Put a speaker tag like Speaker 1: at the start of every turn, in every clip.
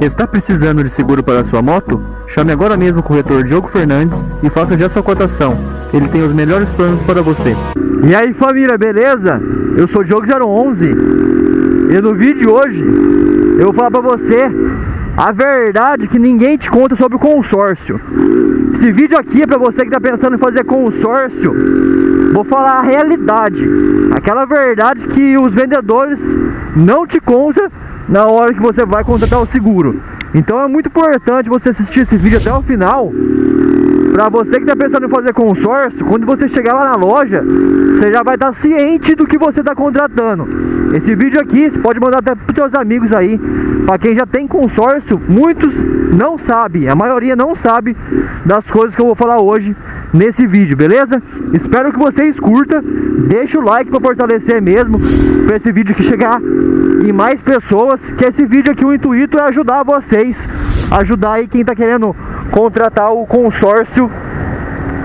Speaker 1: Está precisando de seguro para sua moto? Chame agora mesmo o corretor Diogo Fernandes e faça já sua cotação. Ele tem os melhores planos para você.
Speaker 2: E aí família, beleza? Eu sou Diogo 011 e no vídeo de hoje eu vou falar para você a verdade que ninguém te conta sobre o consórcio. Esse vídeo aqui é para você que está pensando em fazer consórcio. Vou falar a realidade, aquela verdade que os vendedores não te contam na hora que você vai contratar o seguro. Então é muito importante você assistir esse vídeo até o final para você que está pensando em fazer consórcio, quando você chegar lá na loja, você já vai estar ciente do que você está contratando. Esse vídeo aqui você pode mandar até para seus amigos aí. Para quem já tem consórcio, muitos não sabem, a maioria não sabe das coisas que eu vou falar hoje nesse vídeo, beleza? Espero que vocês curtam, deixa o like para fortalecer mesmo, para esse vídeo que chegar em mais pessoas, que esse vídeo aqui o intuito é ajudar vocês, ajudar aí quem está querendo contratar o consórcio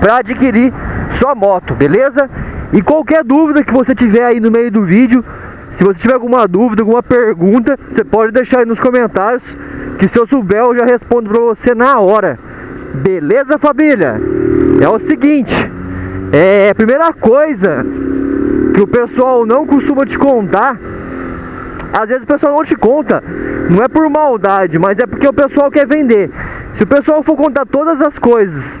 Speaker 2: para adquirir sua moto, beleza? E qualquer dúvida que você tiver aí no meio do vídeo, se você tiver alguma dúvida, alguma pergunta, você pode deixar aí nos comentários, que se eu souber eu já respondo para você na hora. Beleza, família? É o seguinte, é a primeira coisa que o pessoal não costuma te contar às vezes o pessoal não te conta, não é por maldade, mas é porque o pessoal quer vender. Se o pessoal for contar todas as coisas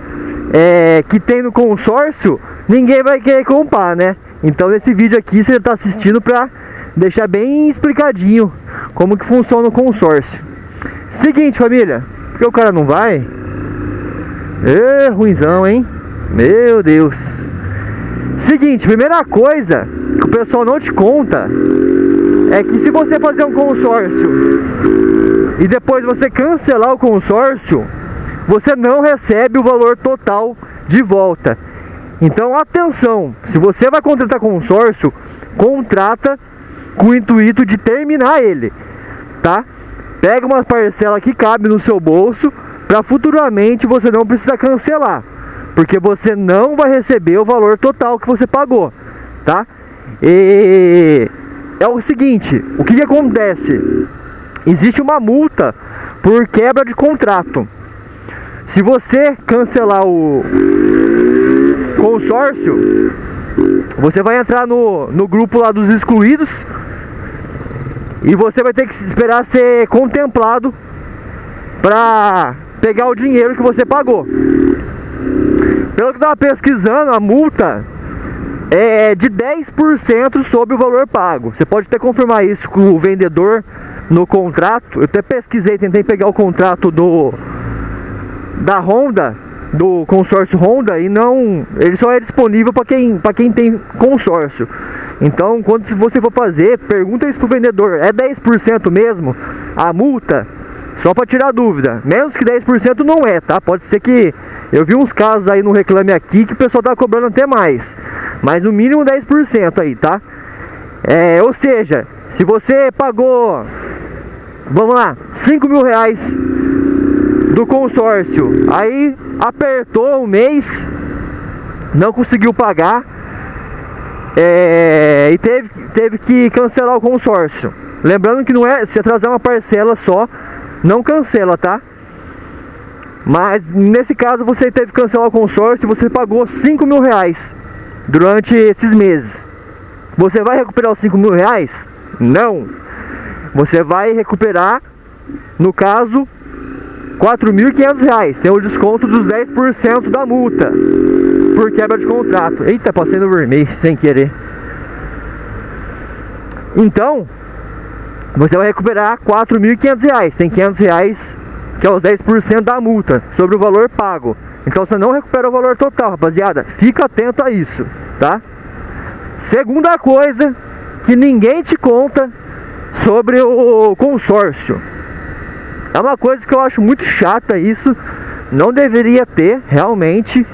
Speaker 2: é, que tem no consórcio, ninguém vai querer comprar, né? Então nesse vídeo aqui você está assistindo para deixar bem explicadinho como que funciona o consórcio. Seguinte família, porque o cara não vai? Ê, ruizão, hein? Meu Deus. Seguinte, primeira coisa que o pessoal não te conta é que se você fazer um consórcio e depois você cancelar o consórcio, você não recebe o valor total de volta. Então atenção, se você vai contratar consórcio, contrata com o intuito de terminar ele, tá? Pega uma parcela que cabe no seu bolso para futuramente você não precisar cancelar, porque você não vai receber o valor total que você pagou, tá? E é o seguinte, o que, que acontece? Existe uma multa por quebra de contrato. Se você cancelar o consórcio, você vai entrar no, no grupo lá dos excluídos e você vai ter que esperar ser contemplado para pegar o dinheiro que você pagou. Pelo que eu estava pesquisando, a multa é de 10% sobre o valor pago. Você pode até confirmar isso com o vendedor no contrato. Eu até pesquisei, tentei pegar o contrato do da Honda, do consórcio Honda e não, ele só é disponível para quem, para quem tem consórcio. Então, quando você for fazer, pergunta isso pro vendedor, é 10% mesmo a multa? Só para tirar dúvida. Menos que 10% não é, tá? Pode ser que eu vi uns casos aí no Reclame Aqui que o pessoal tá cobrando até mais. Mas no mínimo 10% aí, tá? É, ou seja, se você pagou, vamos lá, 5 mil reais do consórcio, aí apertou um mês, não conseguiu pagar é, e teve, teve que cancelar o consórcio. Lembrando que não é se atrasar uma parcela só, não cancela, tá? Mas nesse caso você teve que cancelar o consórcio e você pagou 5 mil reais durante esses meses. Você vai recuperar os 5 mil reais? Não. Você vai recuperar, no caso, 4.500 reais. Tem o desconto dos 10% da multa por quebra de contrato. Eita, passei no vermelho sem querer. Então, você vai recuperar 4.500 reais. Tem 500 reais que é os 10% da multa sobre o valor pago. Então você não recupera o valor total, rapaziada. Fica atento a isso, tá? Segunda coisa que ninguém te conta sobre o consórcio. É uma coisa que eu acho muito chata isso. Não deveria ter realmente.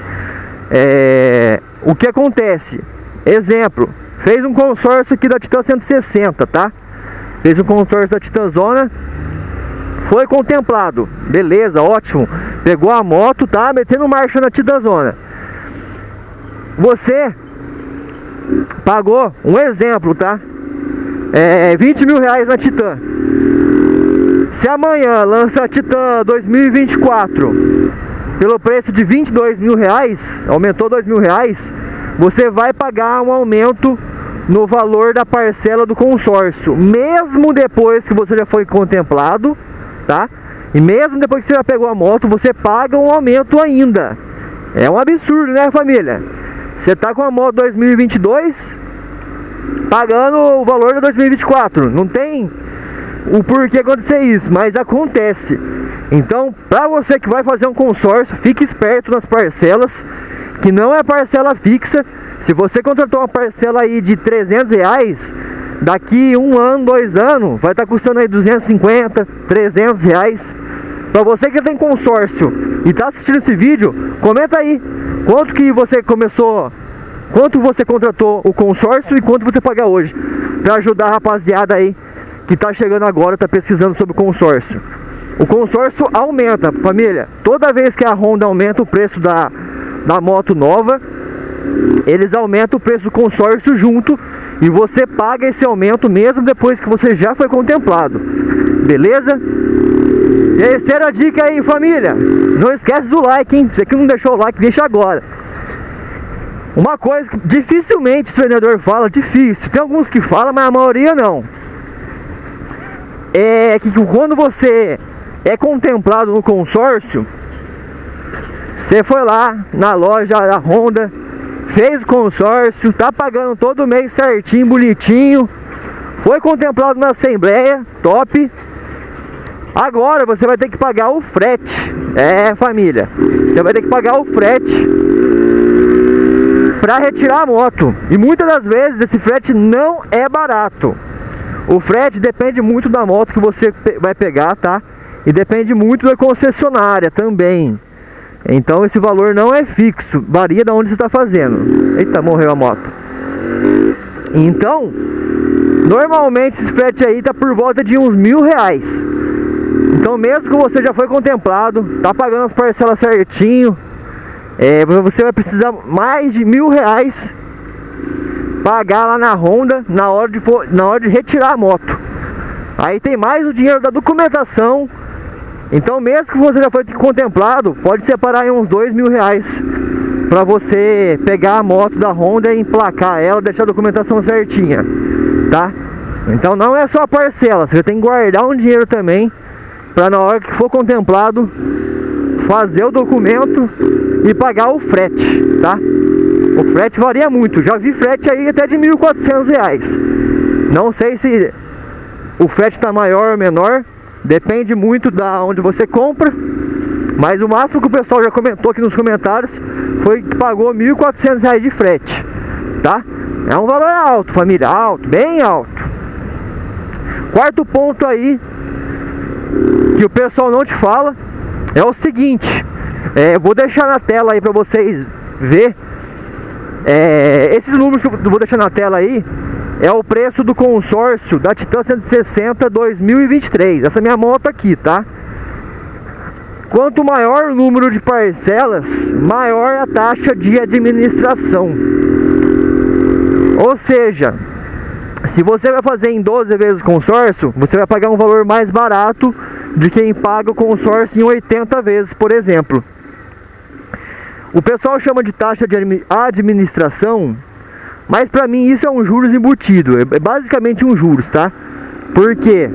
Speaker 2: É... O que acontece? Exemplo, fez um consórcio aqui da Titan 160, tá? Fez um consórcio da Titan Zona foi contemplado, beleza, ótimo. Pegou a moto, tá metendo marcha na Tidazona. Você pagou, um exemplo, tá? É, 20 mil reais na Titan. Se amanhã lança a Titan 2024 pelo preço de 22 mil reais, aumentou 2 mil reais, você vai pagar um aumento no valor da parcela do consórcio, mesmo depois que você já foi contemplado, tá? E mesmo depois que você já pegou a moto, você paga um aumento ainda. É um absurdo, né, família? Você tá com a moto 2022 pagando o valor de 2024. Não tem o porquê acontecer isso, mas acontece. Então, para você que vai fazer um consórcio, fique esperto nas parcelas, que não é parcela fixa. Se você contratou uma parcela aí de 300 reais, daqui um ano, dois anos, vai estar tá custando aí 250, 300 reais. Para você que tem consórcio e está assistindo esse vídeo, comenta aí quanto que você começou, quanto você contratou o consórcio e quanto você paga hoje, para ajudar a rapaziada aí que está chegando agora, está pesquisando sobre o consórcio. O consórcio aumenta, família. Toda vez que a Honda aumenta o preço da, da moto nova, eles aumentam o preço do consórcio junto e você paga esse aumento mesmo depois que você já foi contemplado. Beleza? Terceira dica aí, família. Não esquece do like, hein? Você que não deixou o like, deixa agora. Uma coisa que dificilmente o vendedor fala, difícil. Tem alguns que falam, mas a maioria não. É que quando você é contemplado no consórcio, você foi lá na loja da Honda, fez o consórcio, tá pagando todo mês certinho, bonitinho, foi contemplado na assembleia, top. Agora você vai ter que pagar o frete. É, família. Você vai ter que pagar o frete para retirar a moto. E muitas das vezes esse frete não é barato. O frete depende muito da moto que você vai pegar, tá? E depende muito da concessionária também. Então esse valor não é fixo, varia de onde você está fazendo. Eita, morreu a moto. Então, normalmente esse frete aí tá por volta de uns mil reais. Então mesmo que você já foi contemplado, tá pagando as parcelas certinho, é, você vai precisar mais de mil reais pagar lá na Honda na hora de, na hora de retirar a moto. Aí tem mais o dinheiro da documentação. Então mesmo que você já foi contemplado, pode separar aí uns dois mil reais para você pegar a moto da Honda e emplacar ela, deixar a documentação certinha, tá? Então não é só a parcela, você tem que guardar um dinheiro também para na hora que for contemplado fazer o documento e pagar o frete, tá? O frete varia muito, já vi frete aí até de R$ 1.400. Não sei se o frete está maior ou menor, depende muito da onde você compra. Mas o máximo que o pessoal já comentou aqui nos comentários foi que pagou R$ 1.400 de frete, tá? É um valor alto, família, alto, bem alto. Quarto ponto aí que o pessoal não te fala é o seguinte, é, vou deixar na tela aí para vocês ver é, esses números que eu vou deixar na tela aí é o preço do consórcio da Titan 160 2023. Essa minha moto aqui, tá? Quanto maior o número de parcelas, maior a taxa de administração. Ou seja, se você vai fazer em 12 vezes consórcio, você vai pagar um valor mais barato de quem paga o consórcio em 80 vezes, por exemplo. O pessoal chama de taxa de administração, mas para mim isso é um juros embutido, é basicamente um juros, tá? Porque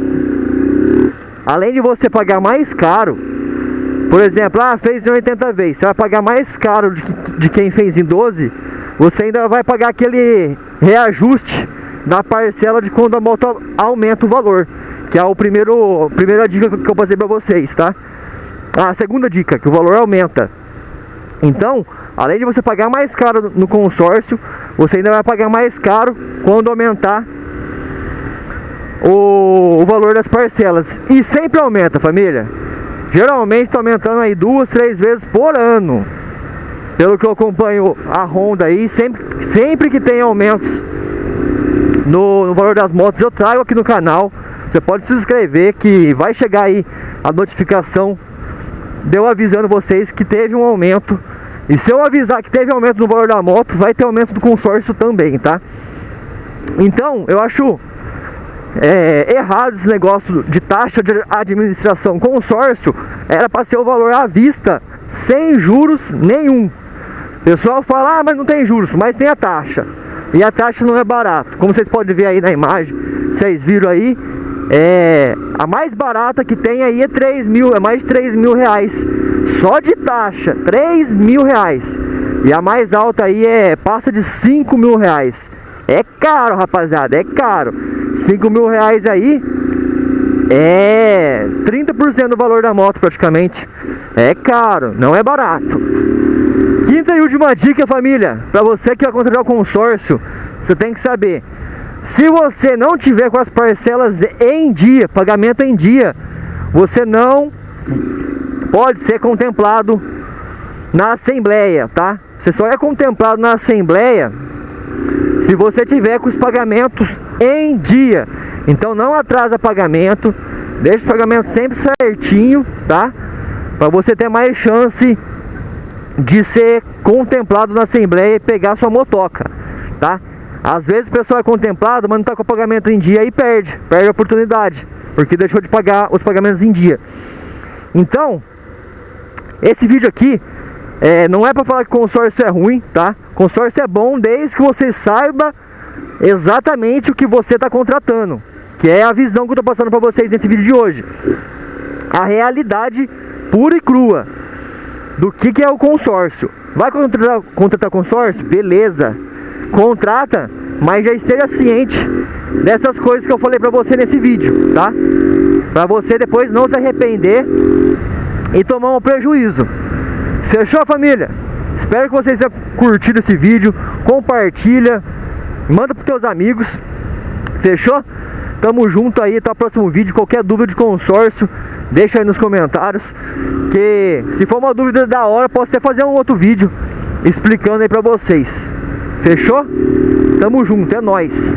Speaker 2: além de você pagar mais caro, por exemplo, ah, fez em 80 vezes, você vai pagar mais caro de, de quem fez em 12, você ainda vai pagar aquele reajuste da parcela de quando a moto aumenta o valor, que é o primeiro, primeira dica que eu passei para vocês, tá? A segunda dica, que o valor aumenta. Então, além de você pagar mais caro no consórcio, você ainda vai pagar mais caro quando aumentar o, o valor das parcelas. E sempre aumenta, família. Geralmente está aumentando aí duas, três vezes por ano. Pelo que eu acompanho a Honda aí, sempre, sempre que tem aumentos no, no valor das motos, eu trago aqui no canal. Você pode se inscrever que vai chegar aí a notificação deu avisando vocês que teve um aumento. E se eu avisar que teve aumento no valor da moto, vai ter aumento do consórcio também, tá? Então, eu acho é, errado esse negócio de taxa de administração consórcio, era para ser o valor à vista, sem juros nenhum. O pessoal fala, ah, mas não tem juros, mas tem a taxa. E a taxa não é barato. Como vocês podem ver aí na imagem, vocês viram aí, é, a mais barata que tem aí é 3 mil, é mais de 3 mil reais. Só de taxa, 3 mil reais. E a mais alta aí é passa de 5 mil reais. É caro, rapaziada, é caro. 5 mil reais aí é 30% do valor da moto praticamente. É caro, não é barato. Quinta e última dica, família. Para você que vai contratar o consórcio, você tem que saber. Se você não tiver com as parcelas em dia, pagamento em dia, você não pode ser contemplado na assembleia, tá? Você só é contemplado na assembleia se você tiver com os pagamentos em dia. Então não atrasa pagamento, deixa o pagamento sempre certinho, tá? Para você ter mais chance de ser contemplado na assembleia e pegar sua motoca, tá? Às vezes o pessoal é contemplado, mas não tá com o pagamento em dia e perde, perde a oportunidade, porque deixou de pagar os pagamentos em dia. Então, esse vídeo aqui é, não é para falar que consórcio é ruim, tá? Consórcio é bom desde que você saiba exatamente o que você está contratando, que é a visão que eu estou passando para vocês nesse vídeo de hoje. A realidade pura e crua do que, que é o consórcio. Vai contratar, contratar consórcio? Beleza. Contrata, mas já esteja ciente dessas coisas que eu falei para você nesse vídeo, tá? Para você depois não se arrepender e tomar um prejuízo. Fechou, família? Espero que vocês tenham curtido esse vídeo. Compartilha, manda para teus amigos. Fechou? Tamo junto aí, até o próximo vídeo. Qualquer dúvida de consórcio, deixa aí nos comentários. Que se for uma dúvida da hora, posso até fazer um outro vídeo explicando aí pra vocês. Fechou? Tamo junto, é nóis.